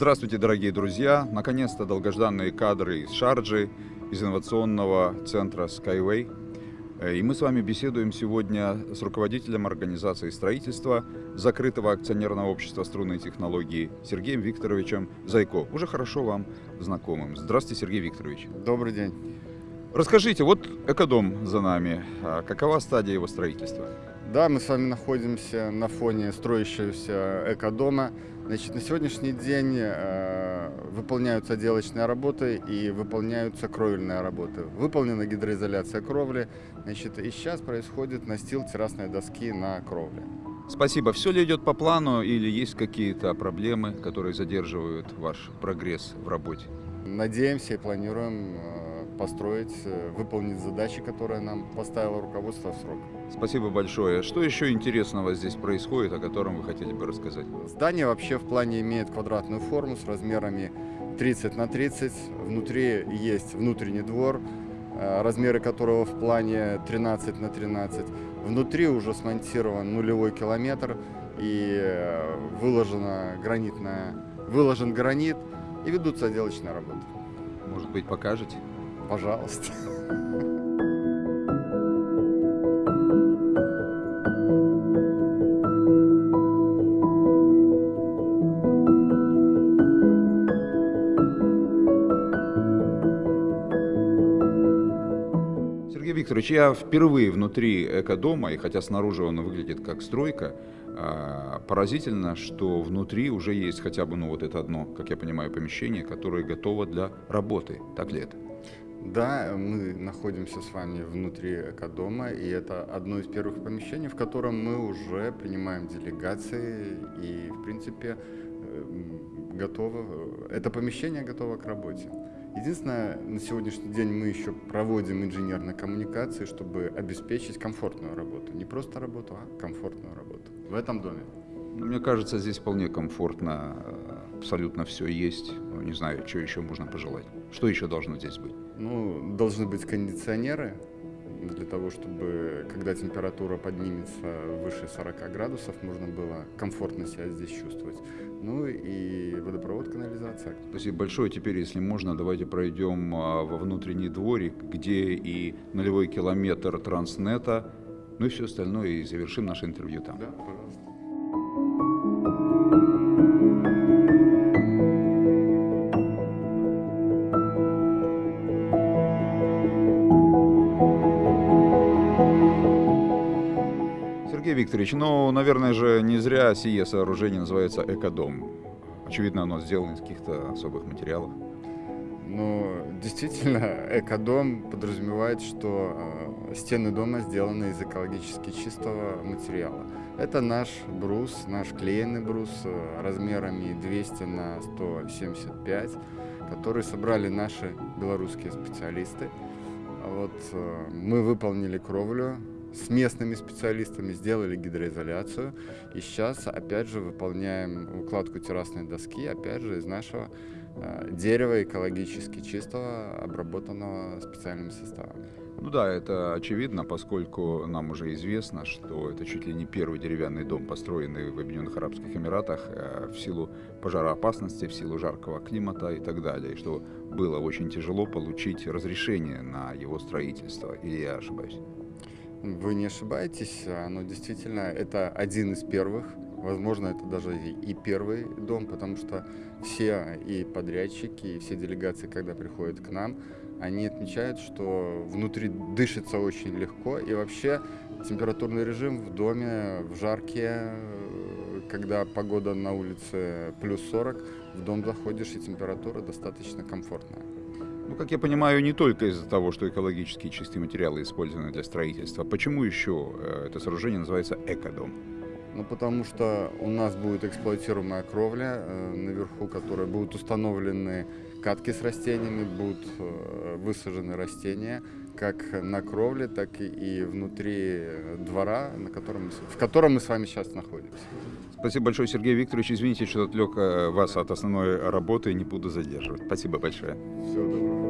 Здравствуйте, дорогие друзья! Наконец-то долгожданные кадры из Шарджи, из инновационного центра Skyway. Э, и мы с вами беседуем сегодня с руководителем организации строительства закрытого акционерного общества струнной технологии Сергеем Викторовичем Зайко, уже хорошо вам знакомым. Здравствуйте, Сергей Викторович. Добрый день. Расскажите, вот экодом за нами. А какова стадия его строительства? Да, мы с вами находимся на фоне строящегося экодома. Значит, на сегодняшний день э, выполняются отделочные работы и выполняются кровельные работы. Выполнена гидроизоляция кровли, значит, и сейчас происходит настил террасной доски на кровле. Спасибо. Все ли идет по плану или есть какие-то проблемы, которые задерживают ваш прогресс в работе? Надеемся и планируем э, построить, э, выполнить задачи, которые нам поставило руководство в срок. Спасибо большое. Что еще интересного здесь происходит, о котором вы хотели бы рассказать? Здание вообще в плане имеет квадратную форму с размерами 30 на 30. Внутри есть внутренний двор, э, размеры которого в плане 13 на 13. Внутри уже смонтирован нулевой километр и э, выложена гранитная, выложен гранит и ведутся отделочные работы. Может быть, покажете? Пожалуйста. Сергей Викторович, я впервые внутри экодома, и хотя снаружи он выглядит как стройка, а, поразительно, что внутри уже есть хотя бы, ну вот это одно, как я понимаю, помещение, которое готово для работы. Так ли это? Да, мы находимся с вами внутри экодома, и это одно из первых помещений, в котором мы уже принимаем делегации, и, в принципе, э, готово, это помещение готово к работе. Единственное, на сегодняшний день мы еще проводим инженерные коммуникации, чтобы обеспечить комфортную работу. Не просто работу, а комфортную работу в этом доме. Мне кажется, здесь вполне комфортно, абсолютно все есть. Ну, не знаю, что еще можно пожелать. Что еще должно здесь быть? Ну, должны быть кондиционеры для того, чтобы, когда температура поднимется выше 40 градусов, можно было комфортно себя здесь чувствовать. Ну и водопровод, канализация. Спасибо большое. Теперь, если можно, давайте пройдем а, во внутренний дворик, где и нулевой километр транснета, ну и все остальное, и завершим наше интервью там. Да, пожалуйста. Сергей Викторович, ну, наверное же, не зря сие сооружение называется «Экодом». Очевидно, оно сделано из каких-то особых материалов. Ну, действительно, экодом подразумевает, что э, стены дома сделаны из экологически чистого материала. Это наш брус, наш клеенный брус э, размерами 200 на 175, который собрали наши белорусские специалисты. Вот э, мы выполнили кровлю, с местными специалистами сделали гидроизоляцию. И сейчас, опять же, выполняем укладку террасной доски, опять же, из нашего э, дерева экологически чистого, обработанного специальными составами. Ну да, это очевидно, поскольку нам уже известно, что это чуть ли не первый деревянный дом, построенный в Объединенных Арабских Эмиратах э, в силу пожароопасности, в силу жаркого климата и так далее, и что было очень тяжело получить разрешение на его строительство, или я ошибаюсь? Вы не ошибаетесь, оно действительно, это один из первых, возможно, это даже и первый дом, потому что все и подрядчики, и все делегации, когда приходят к нам, они отмечают, что внутри дышится очень легко, и вообще температурный режим в доме в жаркие, когда погода на улице плюс 40, в дом заходишь, и температура достаточно комфортная. Ну, как я понимаю, не только из-за того, что экологически чистые материалы использованы для строительства. Почему еще э, это сооружение называется экодом? Ну, потому что у нас будет эксплуатируемая кровля э, наверху, которая будут установлены катки с растениями, будут э, высажены растения как на кровле, так и, внутри двора, на котором, в котором мы с вами сейчас находимся. Спасибо большое, Сергей Викторович. Извините, что отвлек э, вас от основной работы и не буду задерживать. Спасибо большое. Всего доброго.